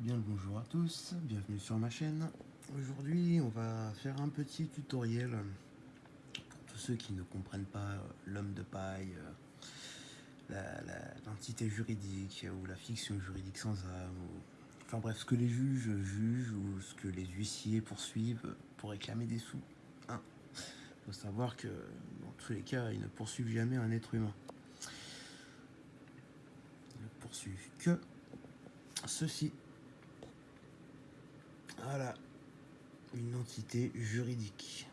Bien le bonjour à tous, bienvenue sur ma chaîne. Aujourd'hui, on va faire un petit tutoriel pour tous ceux qui ne comprennent pas euh, l'homme de paille, euh, l'entité juridique ou la fiction juridique sans âme, enfin bref, ce que les juges jugent ou ce que les huissiers poursuivent pour réclamer des sous. Il hein. faut savoir que dans tous les cas, ils ne poursuivent jamais un être humain. Ils ne poursuivent que ceci. Voilà, une entité juridique.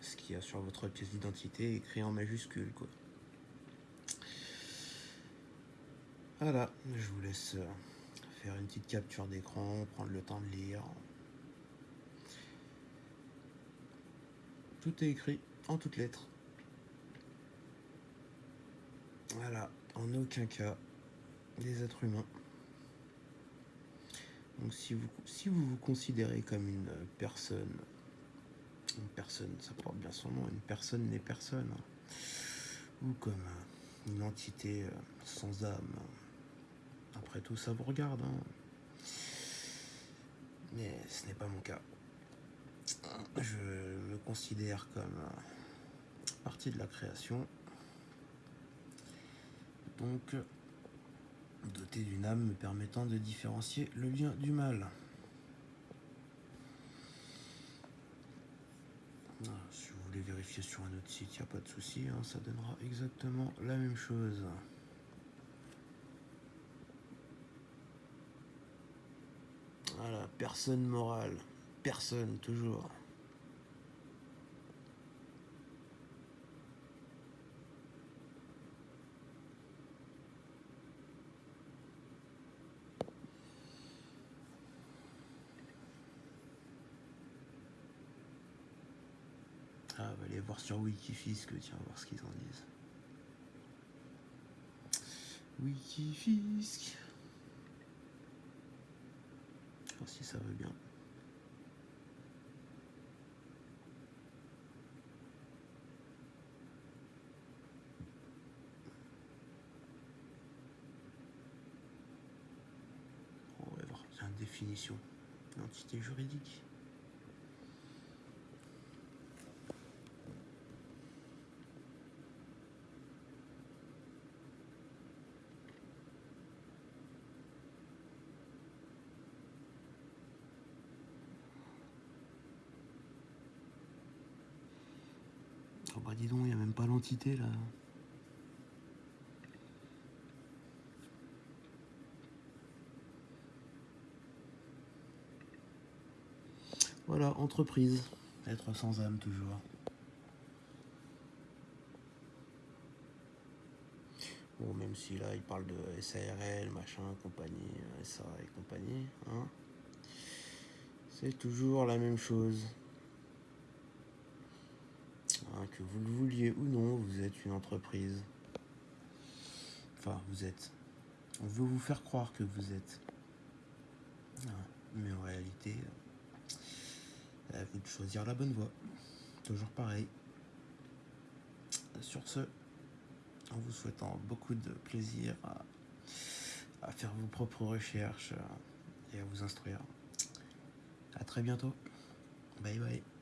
Ce qu'il y sur votre pièce d'identité écrit en majuscule, quoi. Voilà, je vous laisse euh, faire une petite capture d'écran, prendre le temps de lire. Tout est écrit en toutes lettres. Voilà, en aucun cas des êtres humains. Donc si vous, si vous vous considérez comme une personne, une personne, ça porte bien son nom, une personne n'est personne, ou comme une entité euh, sans âme, après tout ça vous regarde, hein. mais ce n'est pas mon cas. Je me considère comme euh, partie de la création, donc doté d'une âme me permettant de différencier le bien du mal. Ah, si vous voulez vérifier sur un autre site, il n'y a pas de souci, hein, ça donnera exactement la même chose. Voilà, personne morale, personne toujours. Ah, on va aller voir sur Wikifisc, tiens, voir ce qu'ils en disent. Wikifisc. Voir si ça va bien. On va voir, c'est une définition d'entité juridique. Oh bah dis donc, il n'y a même pas l'entité là. Voilà, entreprise. Être sans âme toujours. Bon, même si là, il parle de SARL, machin, compagnie, SA et compagnie. Hein. C'est toujours la même chose. Hein, que vous le vouliez ou non, vous êtes une entreprise. Enfin, vous êtes. On veut vous faire croire que vous êtes. Hein, mais en réalité, à vous de choisir la bonne voie. Toujours pareil. Sur ce, en vous souhaitant beaucoup de plaisir à, à faire vos propres recherches et à vous instruire. À très bientôt. Bye bye.